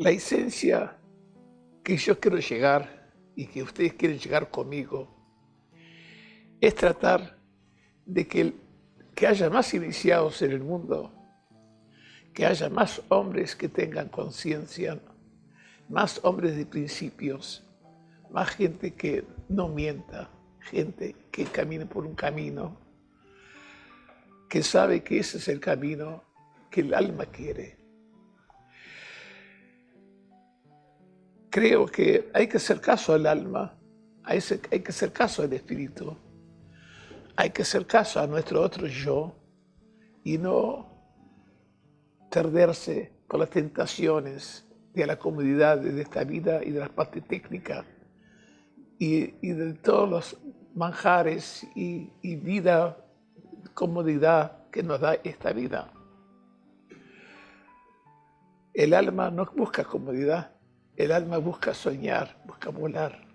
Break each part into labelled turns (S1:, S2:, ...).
S1: La esencia que yo quiero llegar y que ustedes quieren llegar conmigo es tratar de que, que haya más iniciados en el mundo, que haya más hombres que tengan conciencia, más hombres de principios, más gente que no mienta, gente que camine por un camino, que sabe que ese es el camino que el alma quiere. Creo que hay que hacer caso al alma, hay que hacer caso al espíritu, hay que hacer caso a nuestro otro yo y no perderse por las tentaciones de la comodidad de esta vida y de las partes técnicas y, de todos los manjares y, y vida, comodidad que nos da esta vida. El alma no busca comodidad, el alma busca soñar, busca volar.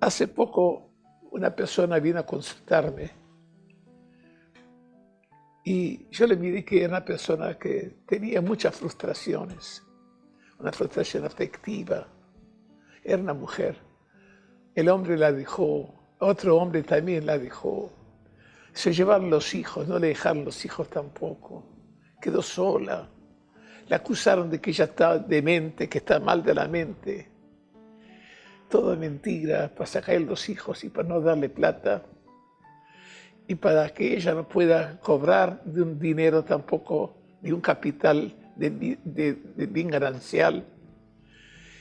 S1: Hace poco una persona vino a consultarme y yo le miré que era una persona que tenía muchas frustraciones una frustración afectiva. Era una mujer. El hombre la dejó, otro hombre también la dejó. Se llevaron los hijos, no le dejaron los hijos tampoco. Quedó sola. La acusaron de que ella está demente, que está mal de la mente. Todo mentira para sacar los hijos y para no darle plata. Y para que ella no pueda cobrar de un dinero tampoco, de un capital de, bien ganancial.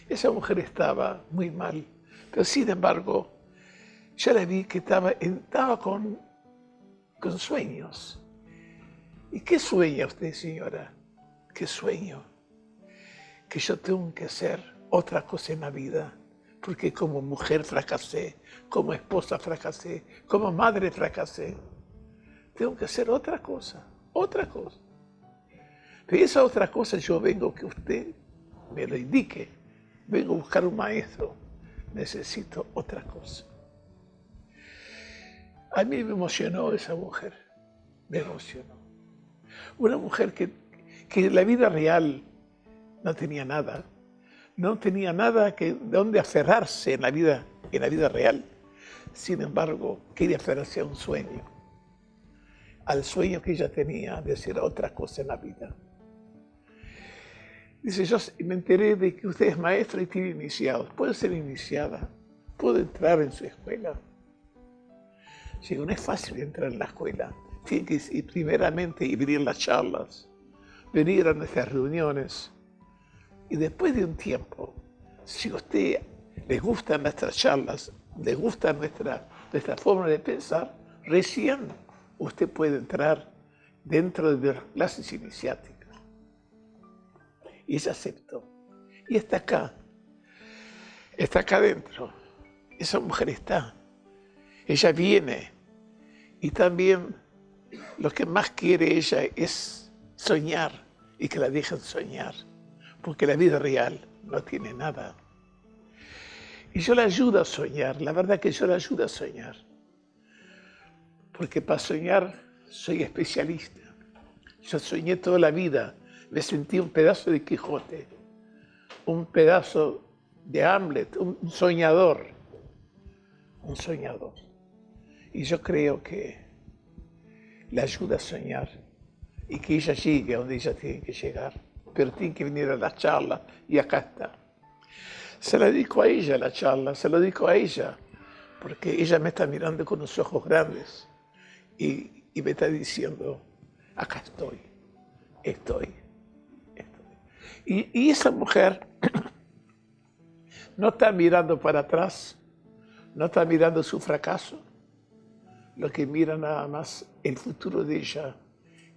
S1: Esa mujer estaba muy mal, pero sin embargo, yo la vi que estaba, estaba con, con sueños. ¿Y qué sueña usted, señora? ¿Qué sueño? Que yo tengo que hacer otra cosa en la vida, porque como mujer fracasé, como esposa fracasé, como madre fracasé. Tengo que hacer otra cosa, otra cosa. Pero esa otra cosa yo vengo que usted me lo indique. Vengo a buscar un maestro. Necesito otra cosa. A mí me emocionó esa mujer. Me emocionó. Una mujer que, que la vida real no tenía nada. No tenía nada que, de dónde aferrarse en la, vida, en la vida real. Sin embargo, quería aferrarse a un sueño. Al sueño que ella tenía de hacer otra cosa en la vida. Dice, yo me enteré de que usted es maestra y tiene iniciados. ¿Puede ser iniciada? ¿Puedo entrar en su escuela? Digo, no es fácil entrar en la escuela. Tiene que ir primeramente y venir las charlas, venir a nuestras reuniones. Y después de un tiempo, si a usted le gustan nuestras charlas, le gusta nuestra, nuestra forma de pensar, recién usted puede entrar dentro de las clases iniciáticas. Y ella aceptó. Y está acá. Está acá adentro. Esa mujer está. Ella viene. Y también lo que más quiere ella es soñar y que la dejen soñar. Porque la vida real no tiene nada. Y yo la ayudo a soñar. La verdad que yo la ayudo a soñar. Porque para soñar soy especialista. Yo soñé toda la vida me sentí un pedazo de Quijote, un pedazo de Hamlet, un soñador, un soñador. Y yo creo que le ayuda a soñar y que ella llegue a donde ella tiene que llegar, pero tiene que venir a la charla y acá está. Se la dedico a ella la charla, se lo dedico a ella, porque ella me está mirando con los ojos grandes y, y me está diciendo, acá estoy, estoy. Y, esa mujer no está mirando para atrás, no está mirando su fracaso, lo que mira nada más el futuro de ella,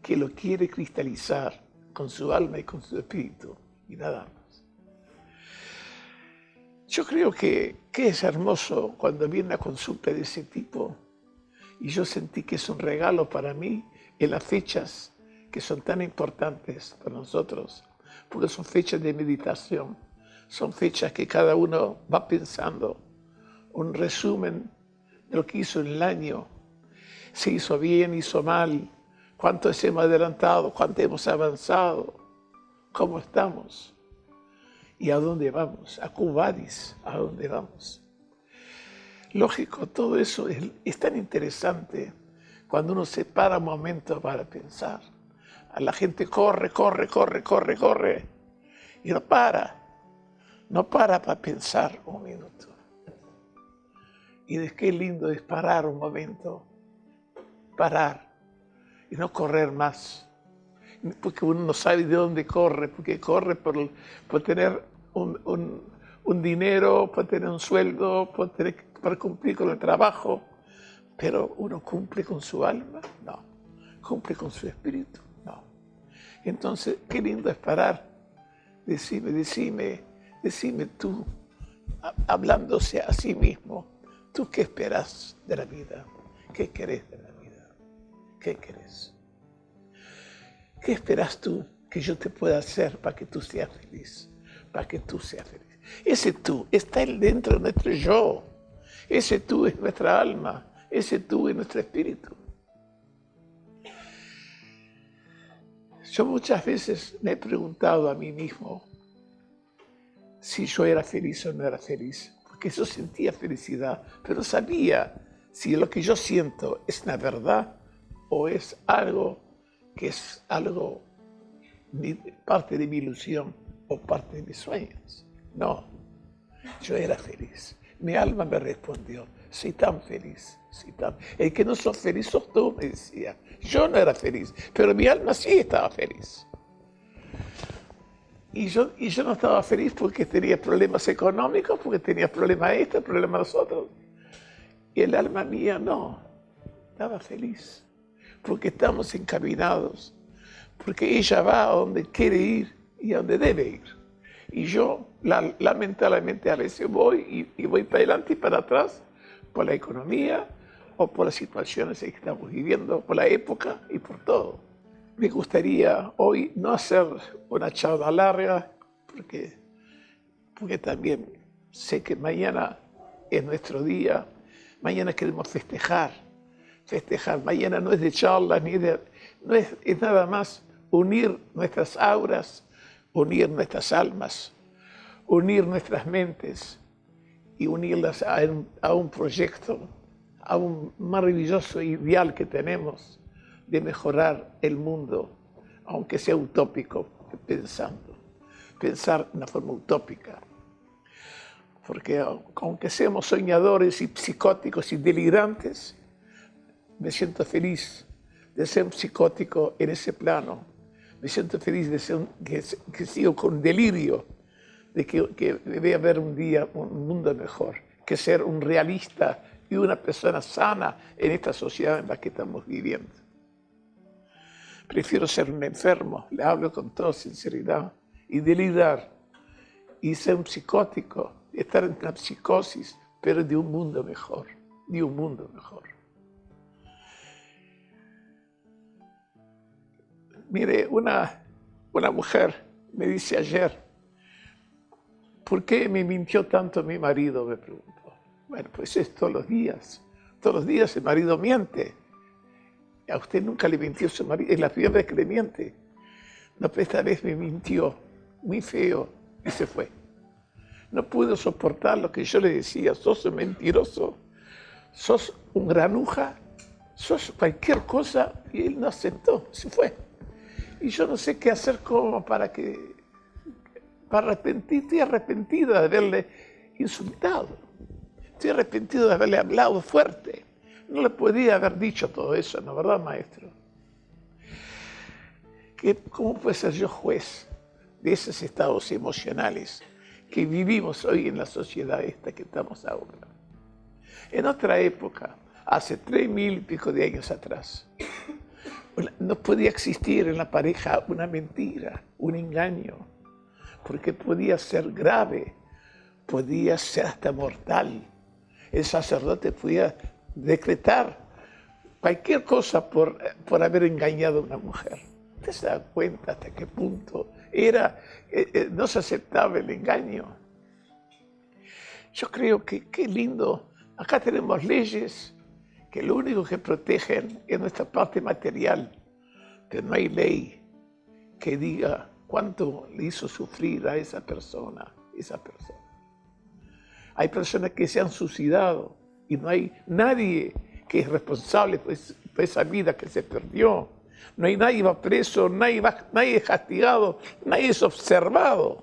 S1: que lo quiere cristalizar con su alma y con su espíritu, y nada más. Yo creo que, que es hermoso cuando viene una consulta de ese tipo, y yo sentí que es un regalo para mí en las fechas que son tan importantes para nosotros, porque son fechas de meditación, son fechas que cada uno va pensando, un resumen de lo que hizo en el año, si hizo bien, hizo mal, cuánto hemos adelantado, cuánto hemos avanzado, cómo estamos y a dónde vamos, a Cubadis, a dónde vamos. Lógico, todo eso es, tan interesante cuando uno se para un momento para pensar. La gente corre, corre, corre, corre, corre y no para, no para para pensar un minuto. Y de qué lindo es parar un momento, parar y no correr más. Porque uno no sabe de dónde corre, porque corre por, por tener un, un, dinero, por tener un sueldo, por, cumplir con el trabajo. Pero uno cumple con su alma, no. Cumple con su espíritu, no. Entonces, qué lindo es parar. Decime, decime, decime tú, hablándose a sí mismo, ¿tú qué esperas de la vida? ¿Qué querés de la vida? ¿Qué querés? ¿Qué esperas tú que yo te pueda hacer para que tú seas feliz? Para que tú seas feliz. Ese tú está dentro de nuestro yo. Ese tú es nuestra alma. Ese tú es nuestro espíritu. Yo muchas veces me he preguntado a mí mismo si yo era feliz o no era feliz, porque yo sentía felicidad, pero sabía si lo que yo siento es una verdad o es algo que es algo parte de mi ilusión o parte de mis sueños. No, yo era feliz. Mi alma me respondió, soy tan feliz, soy tan... El que no sos feliz sos tú, me decía. Yo no era feliz, pero mi alma sí estaba feliz. Y yo, y yo no estaba feliz porque tenía problemas económicos, porque tenía problemas este, problemas los otros. Y el alma mía no, estaba feliz, porque estamos encaminados, porque ella va a donde quiere ir y a donde debe ir. Y yo, lamentablemente, a veces voy y, voy para adelante y para atrás por la economía o por las situaciones que estamos viviendo, por la época y por todo. Me gustaría hoy no hacer una charla larga, porque, porque también sé que mañana es nuestro día, mañana queremos festejar, festejar. Mañana no es de charlas, ni de, no es, es nada más unir nuestras auras, unir nuestras almas, unir nuestras mentes y unirlas a un, proyecto, a un maravilloso ideal que tenemos de mejorar el mundo, aunque sea utópico, pensando, pensar de una forma utópica. Porque aunque seamos soñadores y psicóticos y delirantes, me siento feliz de ser un psicótico en ese plano, me siento feliz de ser que, sigo con delirio de que, debe haber un día un mundo mejor, que ser un realista y una persona sana en esta sociedad en la que estamos viviendo. Prefiero ser un enfermo, le hablo con toda sinceridad, y delirar, y ser un psicótico, estar en una psicosis, pero de un mundo mejor, de un mundo mejor. Mire, una, una mujer me dice ayer, ¿por qué me mintió tanto mi marido? Me preguntó. Bueno, pues es todos los días. Todos los días el marido miente. A usted nunca le mintió su marido, es la primera que le miente. No, pero esta vez me mintió, muy feo, y se fue. No pudo soportar lo que yo le decía, sos un mentiroso, sos un granuja, sos cualquier cosa, y él no aceptó, se fue. Y yo no sé qué hacer como para que, para arrepentir, estoy arrepentido de haberle insultado, estoy arrepentido de haberle hablado fuerte. No le podía haber dicho todo eso, ¿no verdad, maestro? ¿Cómo puede ser yo juez de esos estados emocionales que vivimos hoy en la sociedad esta que estamos ahora? En otra época, hace tres mil y pico de años atrás, no podía existir en la pareja una mentira, un engaño, porque podía ser grave, podía ser hasta mortal. El sacerdote podía decretar cualquier cosa por, por haber engañado a una mujer. ¿Usted se da cuenta hasta qué punto era, eh, eh, no se aceptaba el engaño? Yo creo que qué lindo. Acá tenemos leyes que lo único que protegen es nuestra parte material, pero no hay ley que diga cuánto le hizo sufrir a esa persona, esa persona. Hay personas que se han suicidado y no hay nadie que es responsable por esa vida que se perdió. No hay nadie va preso, nadie, va, nadie es castigado, nadie es observado.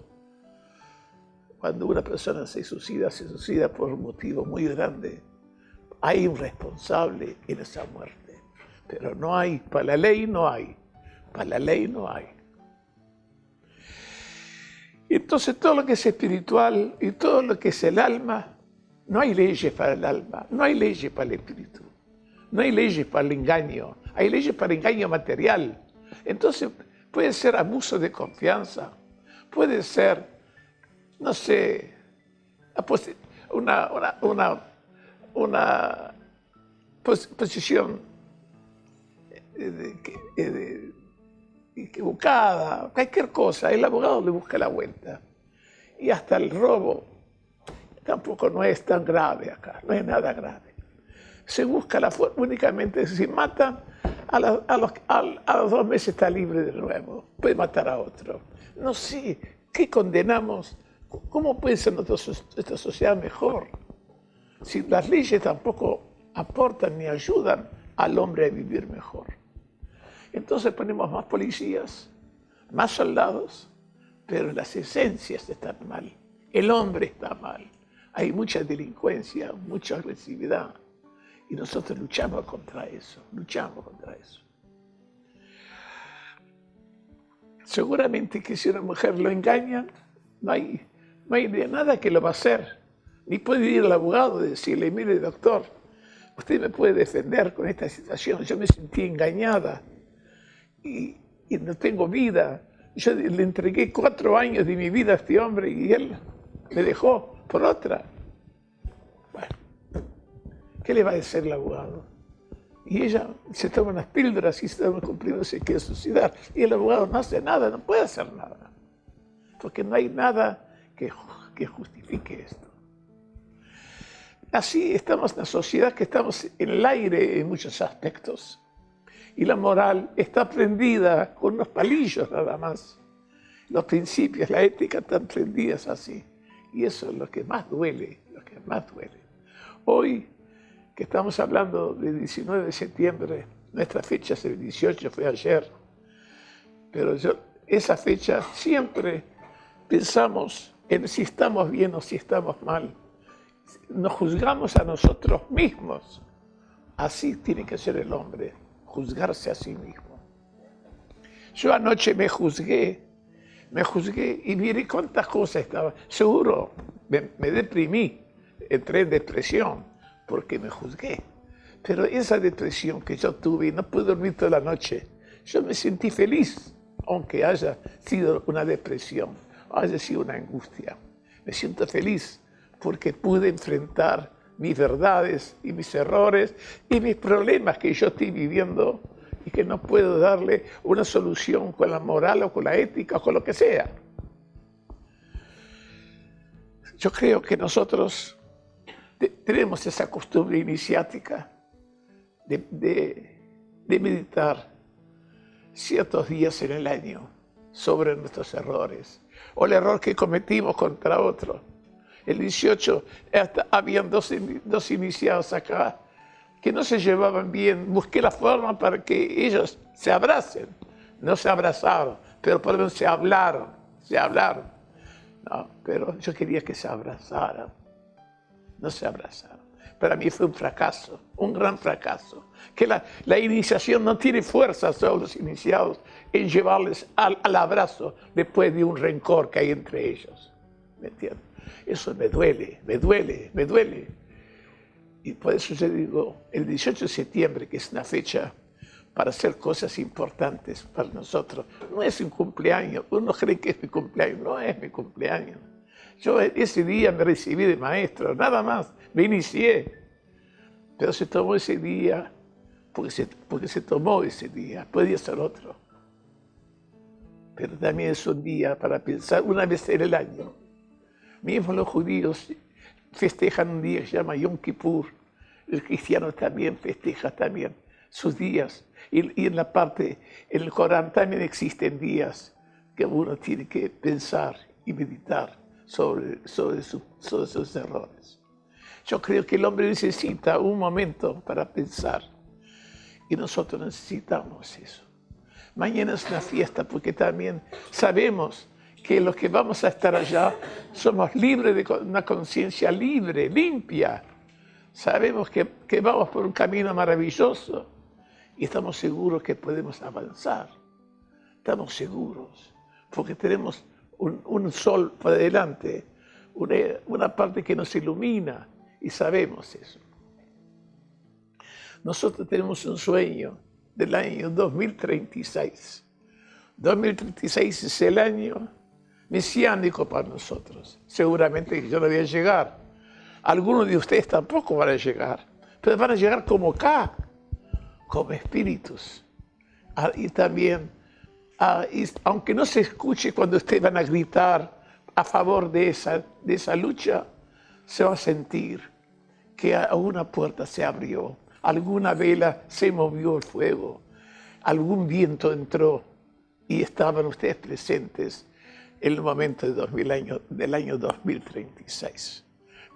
S1: Cuando una persona se suicida, se suicida por un motivo muy grande. Hay un responsable en esa muerte. Pero no hay, para la ley no hay. Para la ley no hay. Entonces todo lo que es espiritual y todo lo que es el alma, no hay leyes para el alma, no hay leyes para el espíritu, no hay leyes para el engaño, hay leyes para el engaño material. Entonces puede ser abuso de confianza, puede ser, no sé, una, una, una, posición de, equivocada, cualquier cosa, el abogado le busca la vuelta. Y hasta el robo tampoco no es tan grave acá, no es nada grave. Se busca la forma únicamente, si mata, a, los, a, los, dos meses está libre de nuevo, puede matar a otro. No sé, ¿qué condenamos? ¿Cómo puede ser nuestra sociedad mejor? Si las leyes tampoco aportan ni ayudan al hombre a vivir mejor. Entonces ponemos más policías, más soldados, pero las esencias están mal. El hombre está mal. Hay mucha delincuencia, mucha agresividad. Y nosotros luchamos contra eso, luchamos contra eso. Seguramente que si una mujer lo engaña, no hay, no hay nada que lo va a hacer. Ni puede ir al abogado y decirle, mire doctor, usted me puede defender con esta situación, yo me sentí engañada y, no tengo vida. Yo le entregué cuatro años de mi vida a este hombre y él me dejó por otra. Bueno, ¿qué le va a decir el abogado? Y ella se toma unas píldoras y se está cumpliendo, se quiere suicidar. Y el abogado no hace nada, no puede hacer nada. Porque no hay nada que justifique esto. Así estamos en la sociedad que estamos en el aire en muchos aspectos y la moral está prendida con unos palillos nada más. Los principios, la ética están prendidas así. Y eso es lo que más duele, lo que más duele. Hoy, que estamos hablando del 19 de septiembre, nuestra fecha es el 18, fue ayer, pero yo, esa fecha siempre pensamos en si estamos bien o si estamos mal. Nos juzgamos a nosotros mismos. Así tiene que ser el hombre juzgarse a sí mismo. Yo anoche me juzgué, me juzgué y mire cuántas cosas estaba. Seguro me, deprimí, entré en depresión porque me juzgué. Pero esa depresión que yo tuve y no pude dormir toda la noche, yo me sentí feliz, aunque haya sido una depresión, haya sido una angustia. Me siento feliz porque pude enfrentar mis verdades y mis errores y mis problemas que yo estoy viviendo y que no puedo darle una solución con la moral o con la ética o con lo que sea. Yo creo que nosotros tenemos esa costumbre iniciática de, de meditar ciertos días en el año sobre nuestros errores o el error que cometimos contra otro el 18, habían dos, dos iniciados acá que no se llevaban bien. Busqué la forma para que ellos se abracen. No se abrazaron, pero por lo menos se hablaron, se hablaron. No, pero yo quería que se abrazaran. No se abrazaron. Para mí fue un fracaso, un gran fracaso. Que la, la iniciación no tiene fuerza sobre los iniciados en llevarles al, al abrazo después de un rencor que hay entre ellos. ¿Me entiendes? Eso me duele, me duele, me duele. Y por eso yo digo, el 18 de septiembre, que es una fecha para hacer cosas importantes para nosotros, no es un cumpleaños. Uno cree que es mi cumpleaños, no es mi cumpleaños. Yo ese día me recibí de maestro, nada más, me inicié. Pero se tomó ese día porque se, porque se tomó ese día, podía ser otro. Pero también es un día para pensar una vez en el año Mismo los judíos festejan un día que se llama Yom Kippur. El cristiano también festeja también. sus días. Y, en la parte, en el Corán también existen días que uno tiene que pensar y meditar sobre, sobre, sobre sus errores. Yo creo que el hombre necesita un momento para pensar y nosotros necesitamos eso. Mañana es una fiesta porque también sabemos que los que vamos a estar allá somos libres de una conciencia libre, limpia. Sabemos que, que vamos por un camino maravilloso y estamos seguros que podemos avanzar. Estamos seguros porque tenemos un, sol por delante, una, una parte que nos ilumina y sabemos eso. Nosotros tenemos un sueño del año 2036. 2036 es el año mesiánico para nosotros. Seguramente yo no voy a llegar. Algunos de ustedes tampoco van a llegar, pero van a llegar como acá, como espíritus. Ah, y también, ah, aunque no se escuche cuando ustedes van a gritar a favor de esa, de esa lucha, se va a sentir que alguna puerta se abrió, alguna vela se movió el fuego, algún viento entró y estaban ustedes presentes en el momento de 2000 año, del año 2036.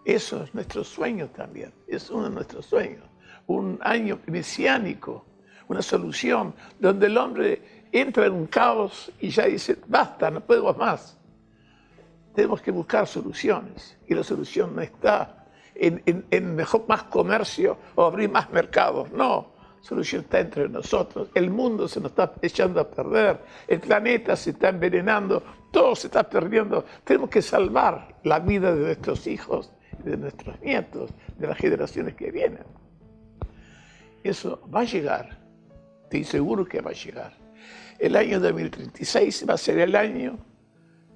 S1: Eso es nuestro sueño también, es uno de nuestros sueños. Un año mesiánico, una solución donde el hombre entra en un caos y ya dice, basta, no puedo más. Tenemos que buscar soluciones y la solución no está en, mejor, más comercio o abrir más mercados. No, la solución está entre nosotros. El mundo se nos está echando a perder, el planeta se está envenenando, todo se está perdiendo. Tenemos que salvar la vida de nuestros hijos, de nuestros nietos, de las generaciones que vienen. Eso va a llegar, estoy seguro que va a llegar. El año 2036 va a ser el año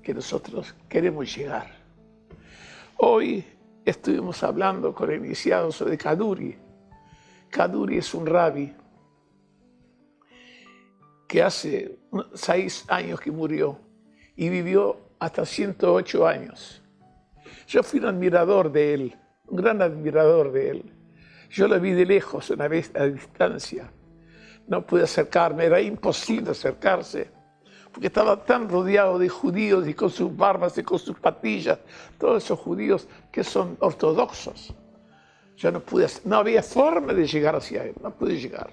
S1: que nosotros queremos llegar. Hoy estuvimos hablando con el iniciado sobre Kaduri. Kaduri es un rabbi que hace seis años que murió y vivió hasta 108 años. Yo fui un admirador de él, un gran admirador de él. Yo lo vi de lejos, una vez a distancia. No pude acercarme, era imposible acercarse porque estaba tan rodeado de judíos y con sus barbas y con sus patillas, todos esos judíos que son ortodoxos. Yo no pude, no había forma de llegar hacia él, no pude llegar.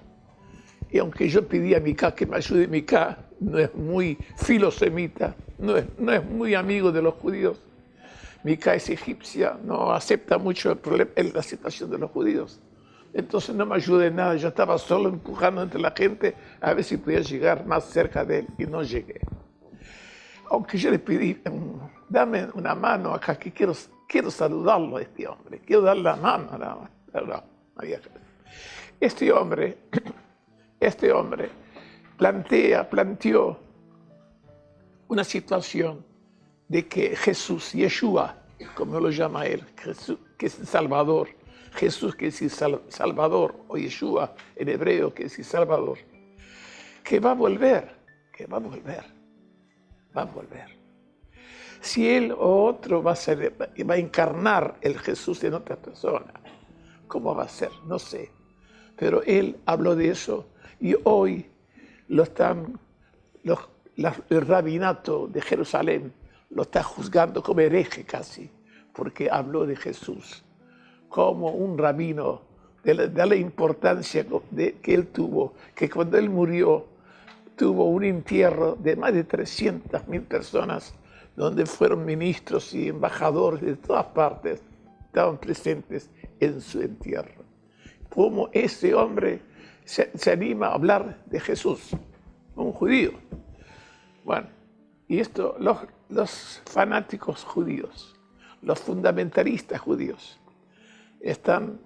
S1: Y aunque yo pedí a Mika que me ayude, Mika no es muy filosemita, no es, no es muy amigo de los judíos. Mika es egipcia, no acepta mucho el problema, la situación de los judíos. Entonces no me ayudé en nada, yo estaba solo empujando entre la gente a ver si podía llegar más cerca de él y no llegué. Aunque yo le pedí, em, dame una mano acá, que quiero, quiero saludarlo a este hombre, quiero darle la mano, no, no, Este hombre, este hombre plantea, planteó una situación de que Jesús, Yeshua, como lo llama él, que es el Salvador, Jesús que es Salvador, o Yeshua en hebreo que es Salvador, que va a volver, que va a volver, va a volver. Si él o otro va a, ser, va a encarnar el Jesús en otra persona, ¿cómo va a ser? No sé. Pero él habló de eso y hoy lo están, el rabinato de Jerusalén lo está juzgando como hereje casi, porque habló de Jesús como un rabino, de la, importancia que él tuvo, que cuando él murió tuvo un entierro de más de 300 mil personas, donde fueron ministros y embajadores de todas partes, estaban presentes en su entierro. Como ese hombre se, anima a hablar de Jesús, un judío. Bueno, y esto, los, los fanáticos judíos, los fundamentalistas judíos, están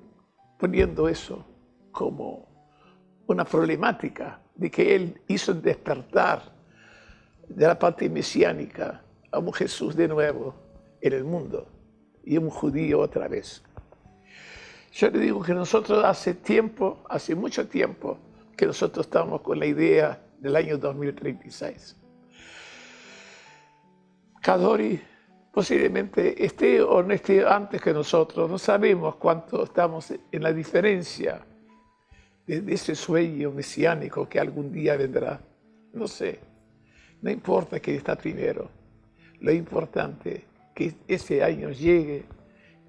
S1: poniendo eso como una problemática de que Él hizo despertar de la parte mesiánica a un Jesús de nuevo en el mundo y un judío otra vez. Yo le digo que nosotros hace tiempo, hace mucho tiempo, que nosotros estamos con la idea del año 2036. Kadori posiblemente esté o no esté antes que nosotros, no sabemos cuánto estamos en la diferencia de, ese sueño mesiánico que algún día vendrá. No sé, no importa que está primero, lo importante es que ese año llegue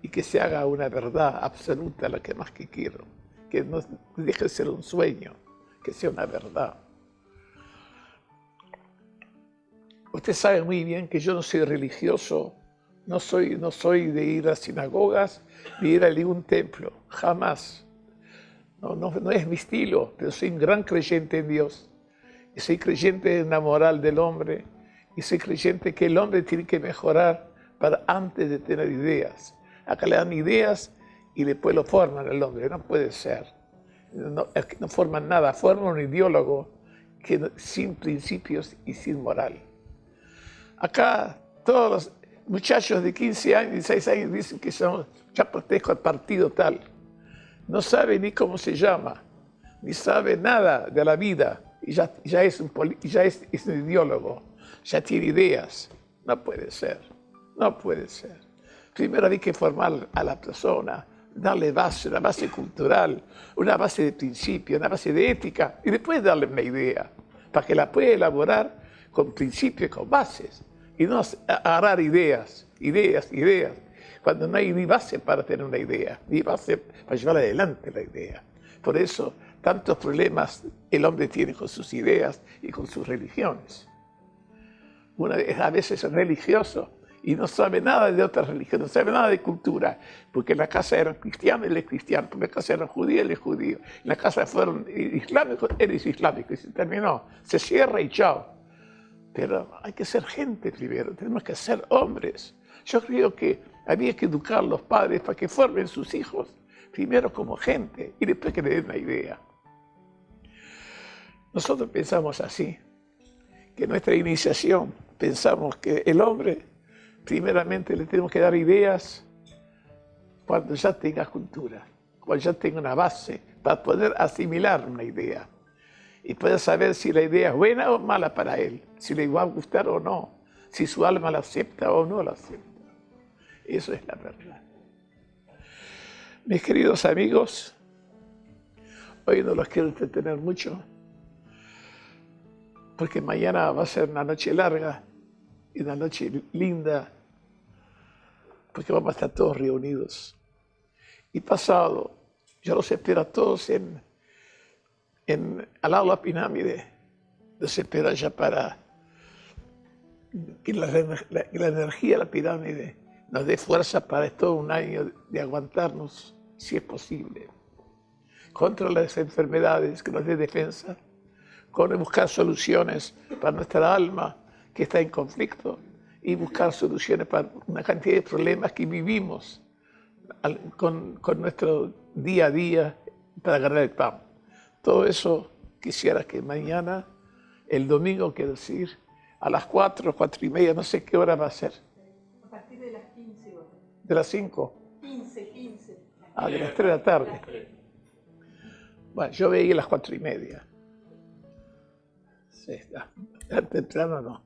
S1: y que se haga una verdad absoluta, la que más quiero, que no deje de ser un sueño, que sea una verdad. Usted sabe muy bien que yo no soy religioso, no soy, no soy de ir a sinagogas ni ir a ningún templo, jamás. No, no, no es mi estilo, pero soy un gran creyente en Dios. Y soy creyente en la moral del hombre. Y soy creyente que el hombre tiene que mejorar para antes de tener ideas. Acá le dan ideas y después lo forman el hombre. No puede ser. No, forman nada, forman un ideólogo que, sin principios y sin moral. Acá todos los muchachos de 15 años, 16 años dicen que son, ya protejo al partido tal no sabe ni cómo se llama, ni sabe nada de la vida, y ya, es, un, ya es, un ideólogo, ya tiene ideas. No puede ser, no puede ser. Primero hay que formar a la persona, darle base, una base cultural, una base de principio, una base de ética, y después darle una idea, para que la pueda elaborar con principios, con bases, y no agarrar ideas, ideas, ideas, cuando no hay ni base para tener una idea, ni base para llevar adelante la idea. Por eso, tantos problemas el hombre tiene con sus ideas y con sus religiones. A veces religioso y no sabe nada de otra religión, no sabe nada de cultura, porque en la casa eran cristianos, él es cristiano, porque en la casa eran judíos, él es judío, en la casa fueron islámicos, él es islámico, y se terminó, se cierra y chao. Pero hay que ser gente primero, tenemos que ser hombres. Yo creo que había que educar a los padres para que formen sus hijos, primero como gente y después que le den una idea. Nosotros pensamos así, que nuestra iniciación pensamos que el hombre primeramente le tenemos que dar ideas cuando ya tenga cultura, cuando ya tenga una base para poder asimilar una idea y poder saber si la idea es buena o mala para él, si le va a gustar o no, si su alma la acepta o no la acepta. Eso es la verdad. Mis queridos amigos, hoy no los quiero entretener mucho, porque mañana va a ser una noche larga y una noche linda, porque vamos a estar todos reunidos. Y pasado, yo los espero a todos en, en, al lado de la pirámide, los espero allá para que la, la energía de la pirámide nos dé fuerza para todo un año de aguantarnos, si es posible, contra las enfermedades, que nos dé defensa, con buscar soluciones para nuestra alma que está en conflicto y buscar soluciones para una cantidad de problemas que vivimos con, con nuestro día a día para agarrar el pan. Todo eso quisiera que mañana, el domingo, quiero decir, a las cuatro, cuatro y media, no sé qué hora va a ser, ¿De las 5?
S2: 15, 15.
S1: Ah, de las 3 de la tarde. Bueno, yo veía las 4 y media. Sí, está. Temprano no.